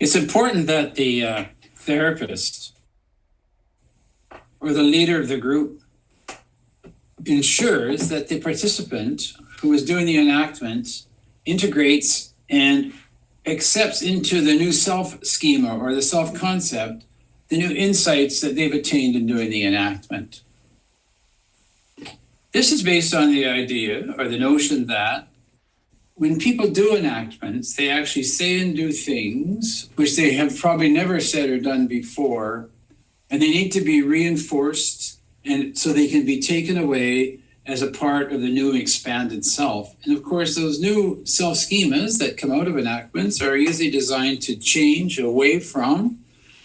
It's important that the uh, therapist or the leader of the group ensures that the participant who is doing the enactment integrates and accepts into the new self schema or the self concept the new insights that they've attained in doing the enactment. This is based on the idea or the notion that when people do enactments, they actually say and do things which they have probably never said or done before, and they need to be reinforced and so they can be taken away as a part of the new expanded self. And of course, those new self schemas that come out of enactments are usually designed to change away from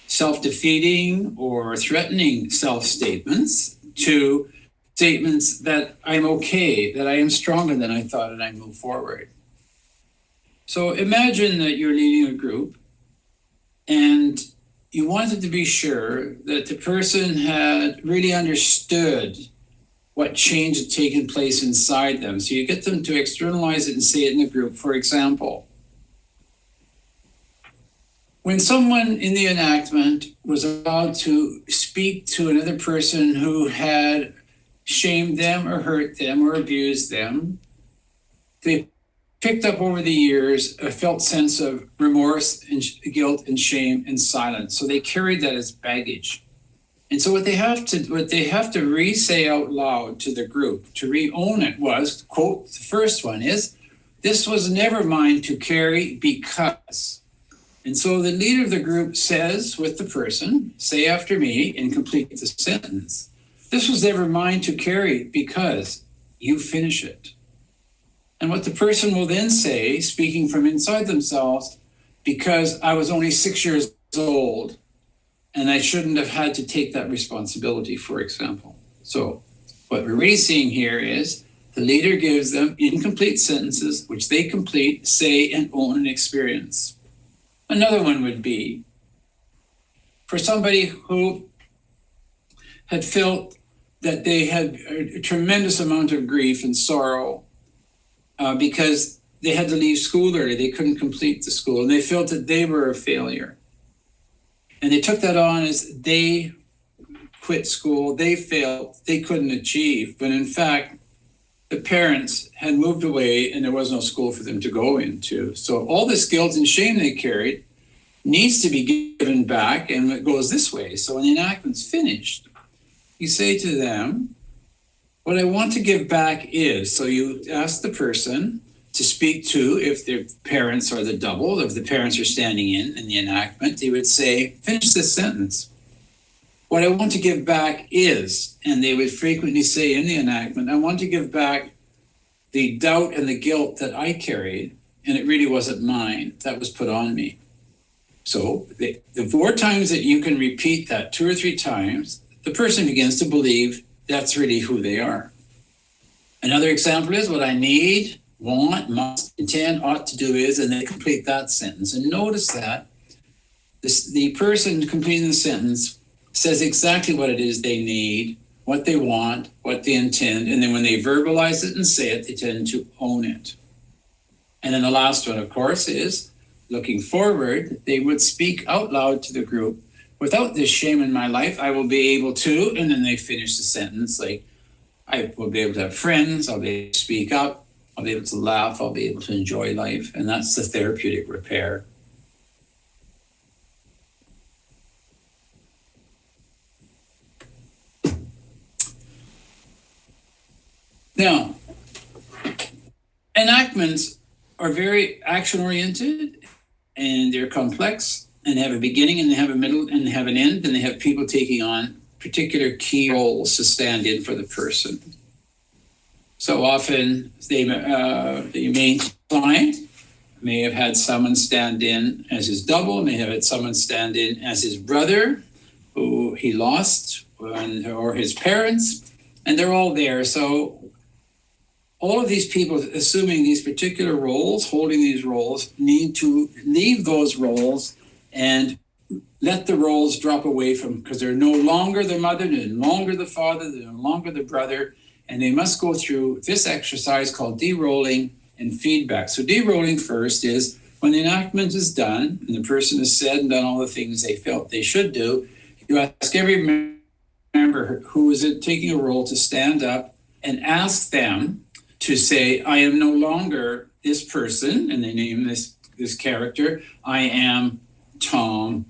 self defeating or threatening self statements to statements that I'm okay, that I am stronger than I thought, and I move forward. So imagine that you're leading a group and you wanted to be sure that the person had really understood what change had taken place inside them. So you get them to externalize it and say it in the group. For example, when someone in the enactment was allowed to speak to another person who had shamed them or hurt them or abused them, they picked up over the years a felt sense of remorse and guilt and shame and silence. So they carried that as baggage. And so what they have to what they have to re-say out loud to the group to re-own it was quote the first one is this was never mine to carry because and so the leader of the group says with the person say after me and complete the sentence this was never mine to carry because you finish it and what the person will then say, speaking from inside themselves, because I was only six years old and I shouldn't have had to take that responsibility, for example. So, what we're really seeing here is the leader gives them incomplete sentences, which they complete, say, and own an experience. Another one would be for somebody who had felt that they had a tremendous amount of grief and sorrow uh, because they had to leave school early. They couldn't complete the school and they felt that they were a failure. And they took that on as they quit school, they failed, they couldn't achieve. But in fact, the parents had moved away and there was no school for them to go into. So all this guilt and shame they carried needs to be given back and it goes this way. So when the enactment's finished, you say to them, what I want to give back is, so you ask the person to speak to, if their parents are the double, if the parents are standing in in the enactment, they would say, finish this sentence. What I want to give back is, and they would frequently say in the enactment, I want to give back the doubt and the guilt that I carried, and it really wasn't mine, that was put on me. So the, the more times that you can repeat that two or three times, the person begins to believe that's really who they are. Another example is what I need, want, must, intend, ought to do is, and they complete that sentence. And notice that this, the person completing the sentence says exactly what it is they need, what they want, what they intend, and then when they verbalize it and say it, they tend to own it. And then the last one, of course, is looking forward, they would speak out loud to the group without this shame in my life, I will be able to, and then they finish the sentence like, I will be able to have friends, I'll be able to speak up, I'll be able to laugh, I'll be able to enjoy life. And that's the therapeutic repair. Now, enactments are very action oriented and they're complex and they have a beginning and they have a middle and they have an end and they have people taking on particular key roles to stand in for the person. So often they, uh, the main client may have had someone stand in as his double, may have had someone stand in as his brother who he lost or his parents, and they're all there. So all of these people assuming these particular roles, holding these roles, need to leave those roles and let the roles drop away from because they're no longer the mother, they're no longer the father, they're no longer the brother, and they must go through this exercise called de-rolling and feedback. So de-rolling first is When the enactment is done and the person has said and done all the things they felt they should do, you ask every member who is taking a role to stand up and ask them to say, I am no longer this person, and they name this this character. I am Tom,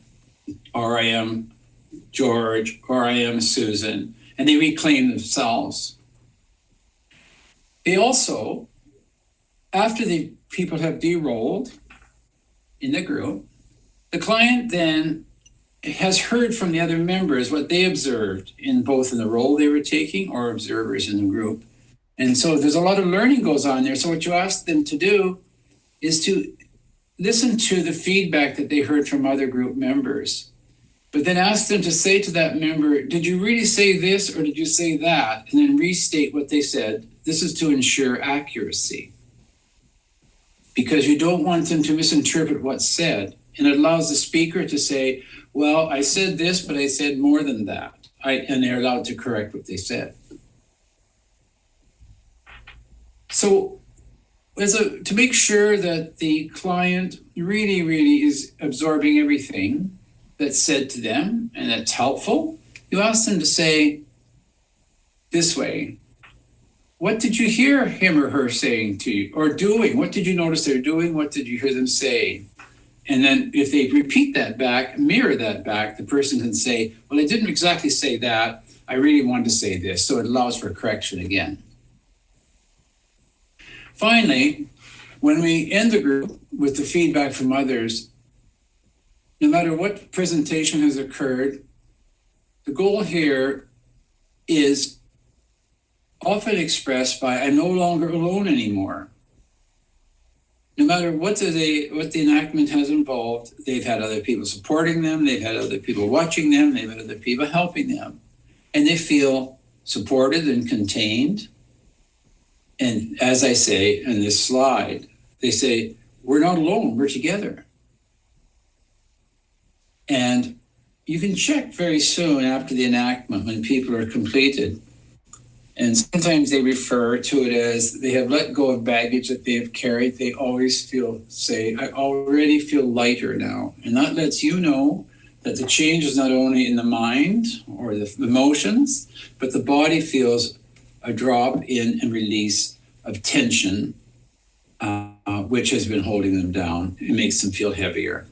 or I am George, or I am Susan, and they reclaim themselves. They also, after the people have de-rolled in the group, the client then has heard from the other members what they observed in both in the role they were taking or observers in the group. And so there's a lot of learning goes on there. So what you ask them to do is to listen to the feedback that they heard from other group members. But then ask them to say to that member, did you really say this or did you say that? And then restate what they said. This is to ensure accuracy. Because you don't want them to misinterpret what's said. And it allows the speaker to say, well, I said this, but I said more than that. I, and they're allowed to correct what they said. So a, to make sure that the client really, really is absorbing everything that's said to them and that's helpful, you ask them to say this way, what did you hear him or her saying to you or doing? What did you notice they're doing? What did you hear them say? And then if they repeat that back, mirror that back, the person can say, well, I didn't exactly say that. I really wanted to say this. So it allows for correction again. Finally, when we end the group with the feedback from others, no matter what presentation has occurred, the goal here is often expressed by I'm no longer alone anymore. No matter what the what the enactment has involved, they've had other people supporting them, they've had other people watching them, they've had other people helping them, and they feel supported and contained and as I say in this slide, they say, we're not alone, we're together. And you can check very soon after the enactment when people are completed. And sometimes they refer to it as they have let go of baggage that they have carried. They always feel, say, I already feel lighter now. And that lets you know that the change is not only in the mind or the emotions, but the body feels a drop in and release of tension, uh, which has been holding them down. It makes them feel heavier.